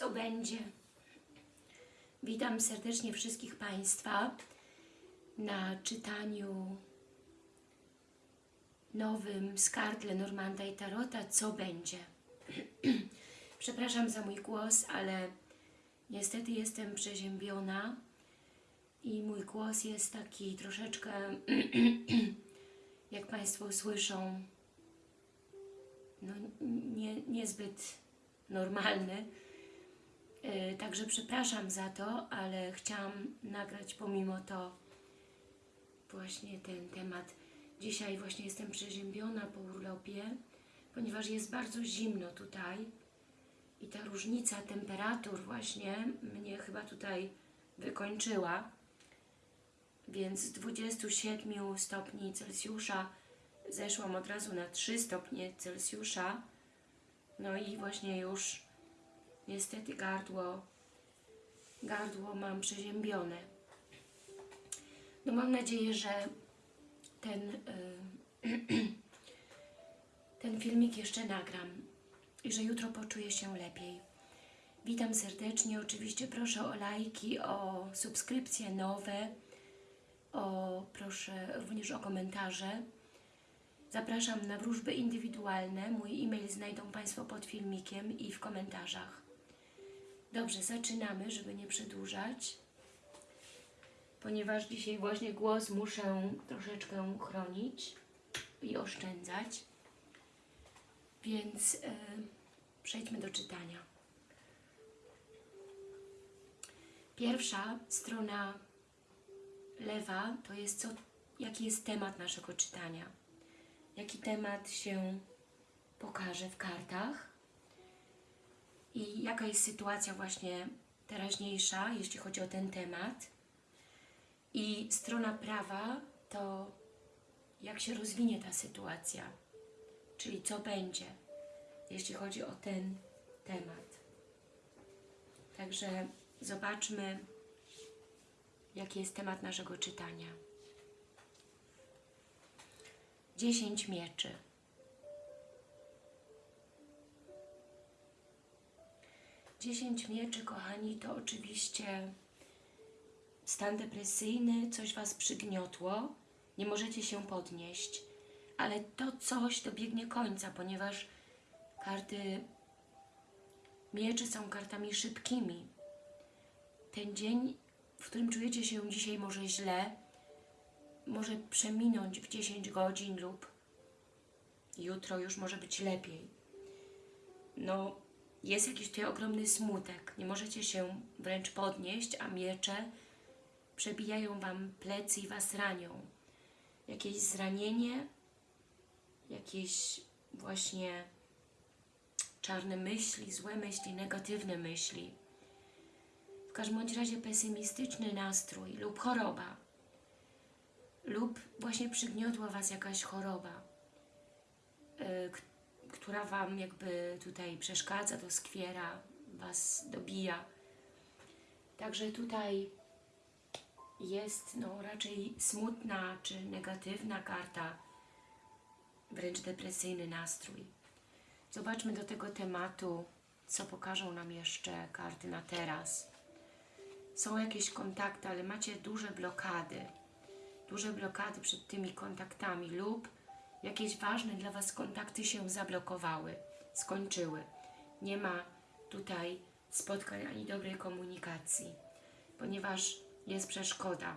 co będzie. Witam serdecznie wszystkich Państwa na czytaniu nowym z kart Lenormanda i Tarota Co będzie. Przepraszam za mój głos, ale niestety jestem przeziębiona i mój głos jest taki troszeczkę, jak Państwo słyszą, no, nie, niezbyt normalny. Yy, Także przepraszam za to, ale chciałam nagrać pomimo to właśnie ten temat. Dzisiaj właśnie jestem przeziębiona po urlopie, ponieważ jest bardzo zimno tutaj i ta różnica temperatur właśnie mnie chyba tutaj wykończyła. Więc z 27 stopni Celsjusza zeszłam od razu na 3 stopnie Celsjusza. No i właśnie już niestety gardło, gardło mam przeziębione. No mam nadzieję, że ten, y, ten filmik jeszcze nagram i że jutro poczuję się lepiej. Witam serdecznie, oczywiście proszę o lajki, o subskrypcje nowe, o, proszę również o komentarze. Zapraszam na wróżby indywidualne. Mój e-mail znajdą Państwo pod filmikiem i w komentarzach. Dobrze, zaczynamy, żeby nie przedłużać. Ponieważ dzisiaj właśnie głos muszę troszeczkę chronić i oszczędzać. Więc e, przejdźmy do czytania. Pierwsza strona lewa to jest co, jaki jest temat naszego czytania. Jaki temat się pokaże w kartach i jaka jest sytuacja właśnie teraźniejsza, jeśli chodzi o ten temat. I strona prawa to jak się rozwinie ta sytuacja, czyli co będzie, jeśli chodzi o ten temat. Także zobaczmy, jaki jest temat naszego czytania. Dziesięć mieczy. Dziesięć mieczy, kochani, to oczywiście stan depresyjny, coś Was przygniotło, nie możecie się podnieść, ale to coś dobiegnie końca, ponieważ karty mieczy są kartami szybkimi. Ten dzień, w którym czujecie się dzisiaj może źle, może przeminąć w 10 godzin lub jutro już może być lepiej. No, jest jakiś tutaj ogromny smutek. Nie możecie się wręcz podnieść, a miecze przebijają Wam plecy i Was ranią. Jakieś zranienie, jakieś właśnie czarne myśli, złe myśli, negatywne myśli. W każdym bądź razie pesymistyczny nastrój lub choroba. Lub właśnie przygniotła Was jakaś choroba, yy, która Wam jakby tutaj przeszkadza, doskwiera, Was dobija. Także tutaj jest no, raczej smutna czy negatywna karta, wręcz depresyjny nastrój. Zobaczmy do tego tematu, co pokażą nam jeszcze karty na teraz. Są jakieś kontakty, ale macie duże blokady. Duże blokady przed tymi kontaktami lub jakieś ważne dla Was kontakty się zablokowały, skończyły. Nie ma tutaj spotkań ani dobrej komunikacji, ponieważ jest przeszkoda.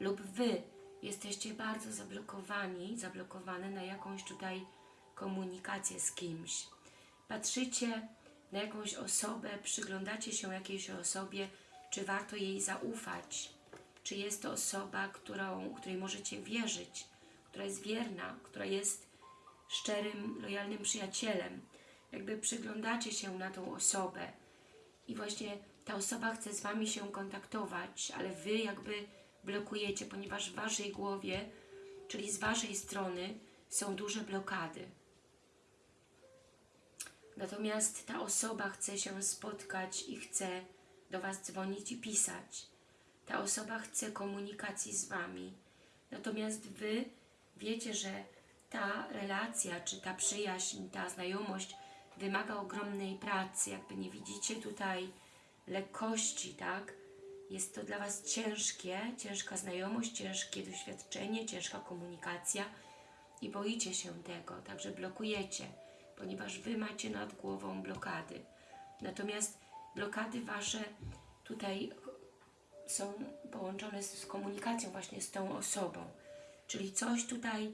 Lub Wy jesteście bardzo zablokowani, zablokowane na jakąś tutaj komunikację z kimś. Patrzycie na jakąś osobę, przyglądacie się jakiejś osobie, czy warto jej zaufać, czy jest to osoba, którą, której możecie wierzyć, która jest wierna, która jest szczerym, lojalnym przyjacielem. Jakby przyglądacie się na tą osobę i właśnie ta osoba chce z Wami się kontaktować, ale Wy jakby blokujecie, ponieważ w Waszej głowie, czyli z Waszej strony są duże blokady. Natomiast ta osoba chce się spotkać i chce do Was dzwonić i pisać. Ta osoba chce komunikacji z Wami. Natomiast Wy wiecie, że ta relacja, czy ta przyjaźń, ta znajomość wymaga ogromnej pracy, jakby nie widzicie tutaj lekkości, tak? Jest to dla Was ciężkie, ciężka znajomość, ciężkie doświadczenie, ciężka komunikacja i boicie się tego, także blokujecie, ponieważ Wy macie nad głową blokady. Natomiast blokady Wasze tutaj są połączone z, komunikacją właśnie z tą osobą. Czyli coś tutaj,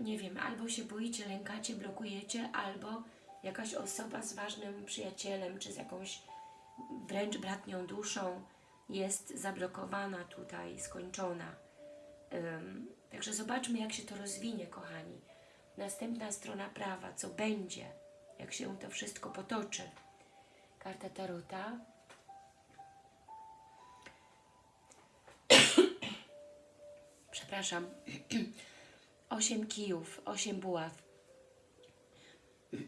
nie wiem, albo się boicie, lękacie, blokujecie, albo jakaś osoba z ważnym przyjacielem, czy z jakąś wręcz bratnią duszą jest zablokowana tutaj, skończona. Ym, także zobaczmy, jak się to rozwinie, kochani. Następna strona prawa, co będzie, jak się to wszystko potoczy. Karta Tarota. Przepraszam. Osiem kijów, osiem buław.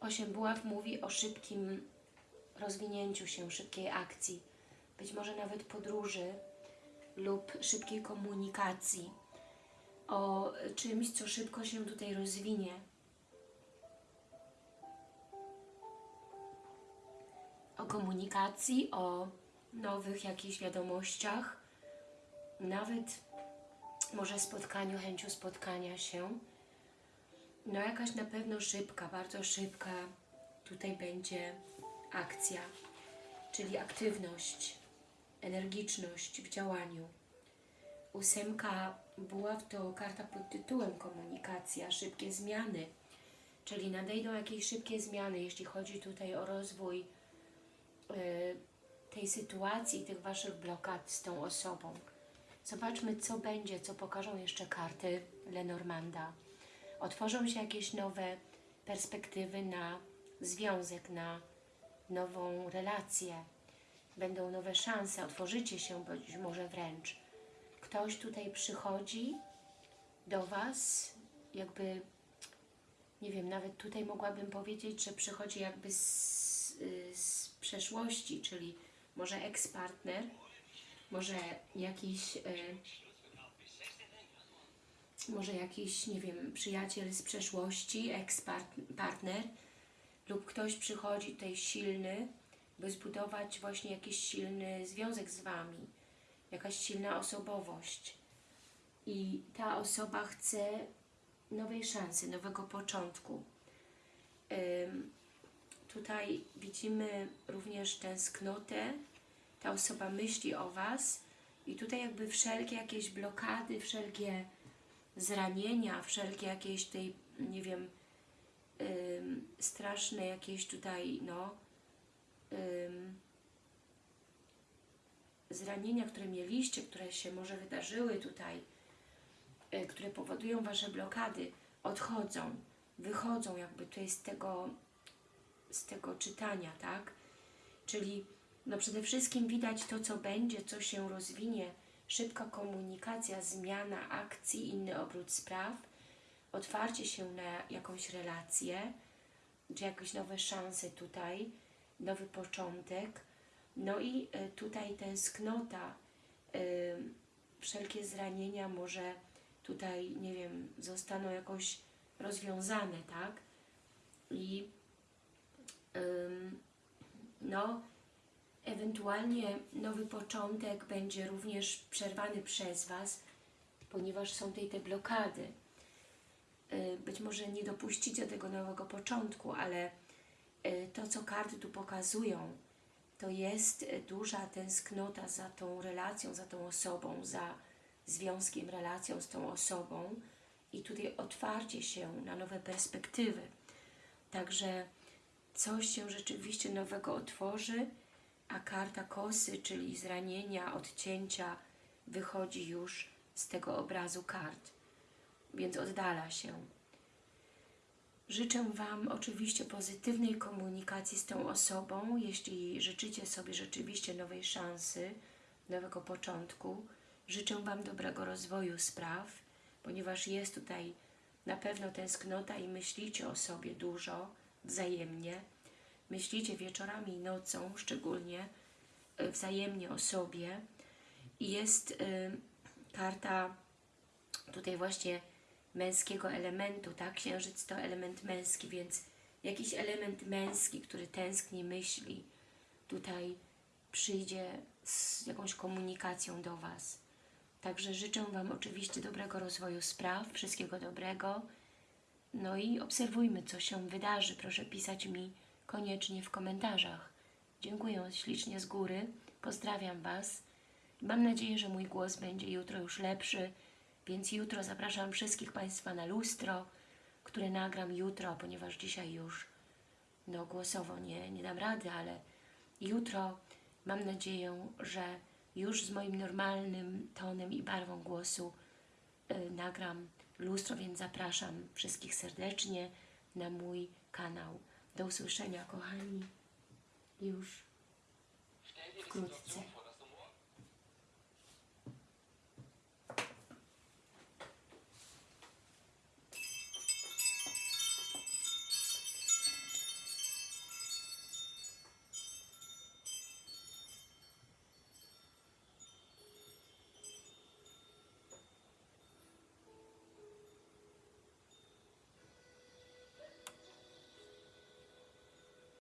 Osiem buław mówi o szybkim rozwinięciu się, szybkiej akcji, być może nawet podróży lub szybkiej komunikacji, o czymś, co szybko się tutaj rozwinie. O komunikacji, o nowych jakichś wiadomościach, nawet może spotkaniu, chęciu spotkania się. No jakaś na pewno szybka, bardzo szybka tutaj będzie akcja, czyli aktywność, energiczność w działaniu. Ósemka buław to karta pod tytułem komunikacja, szybkie zmiany, czyli nadejdą jakieś szybkie zmiany, jeśli chodzi tutaj o rozwój y, tej sytuacji, tych Waszych blokad z tą osobą. Zobaczmy, co będzie, co pokażą jeszcze karty Lenormanda. Otworzą się jakieś nowe perspektywy na związek, na nową relację. Będą nowe szanse, otworzycie się być może wręcz. Ktoś tutaj przychodzi do Was, jakby, nie wiem, nawet tutaj mogłabym powiedzieć, że przychodzi jakby z, z przeszłości, czyli może ex-partner, może jakiś, y, może jakiś, nie wiem, przyjaciel z przeszłości, ex-partner lub ktoś przychodzi tutaj silny, by zbudować właśnie jakiś silny związek z Wami, jakaś silna osobowość. I ta osoba chce nowej szansy, nowego początku. Ym, tutaj widzimy również tęsknotę, ta osoba myśli o Was i tutaj jakby wszelkie jakieś blokady, wszelkie zranienia, wszelkie jakieś tej, nie wiem, straszne jakieś tutaj, no, zranienia, które mieliście, które się może wydarzyły tutaj, y, które powodują Wasze blokady, odchodzą, wychodzą jakby tutaj z tego, z tego czytania, tak? Czyli no przede wszystkim widać to, co będzie, co się rozwinie, szybka komunikacja, zmiana akcji, inny obrót spraw, otwarcie się na jakąś relację, czy jakieś nowe szanse tutaj, nowy początek. No i y, tutaj tęsknota, y, wszelkie zranienia może tutaj, nie wiem, zostaną jakoś rozwiązane, tak? I no, ewentualnie nowy początek będzie również przerwany przez Was, ponieważ są tutaj te blokady. Y, być może nie dopuścicie tego nowego początku, ale y, to, co karty tu pokazują, to jest y, duża tęsknota za tą relacją, za tą osobą, za związkiem, relacją z tą osobą i tutaj otwarcie się na nowe perspektywy. Także coś się rzeczywiście nowego otworzy, a karta kosy, czyli zranienia, odcięcia, wychodzi już z tego obrazu kart, więc oddala się. Życzę Wam oczywiście pozytywnej komunikacji z tą osobą, jeśli życzycie sobie rzeczywiście nowej szansy, nowego początku. Życzę Wam dobrego rozwoju spraw, ponieważ jest tutaj na pewno tęsknota i myślicie o sobie dużo, wzajemnie. Myślicie wieczorami i nocą, szczególnie y, wzajemnie o sobie. I jest y, karta tutaj właśnie męskiego elementu, tak? Księżyc to element męski, więc jakiś element męski, który tęskni, myśli, tutaj przyjdzie z jakąś komunikacją do Was. Także życzę Wam oczywiście dobrego rozwoju spraw, wszystkiego dobrego. No i obserwujmy, co się wydarzy. Proszę pisać mi koniecznie w komentarzach. Dziękuję ślicznie z góry. Pozdrawiam Was. Mam nadzieję, że mój głos będzie jutro już lepszy, więc jutro zapraszam wszystkich Państwa na lustro, które nagram jutro, ponieważ dzisiaj już no głosowo nie, nie dam rady, ale jutro mam nadzieję, że już z moim normalnym tonem i barwą głosu y, nagram lustro, więc zapraszam wszystkich serdecznie na mój kanał. Do usłyszenia, kochani, już wkrótce.